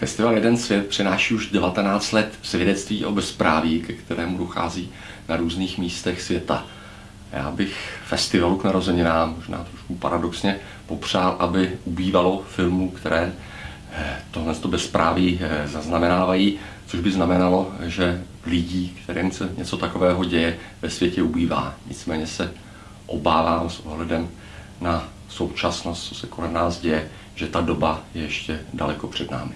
Festival Jeden svět přináší už 19 let svědectví o bezpráví, ke kterému dochází na různých místech světa. Já bych festivalu k narozeninám, možná trošku paradoxně, popřál, aby ubývalo filmů, které eh, tohle bezpráví eh, zaznamenávají, což by znamenalo, že lidí, kterým se něco takového děje, ve světě ubývá. Nicméně se obávám s ohledem na současnost, co se kolem nás děje, že ta doba je ještě daleko před námi.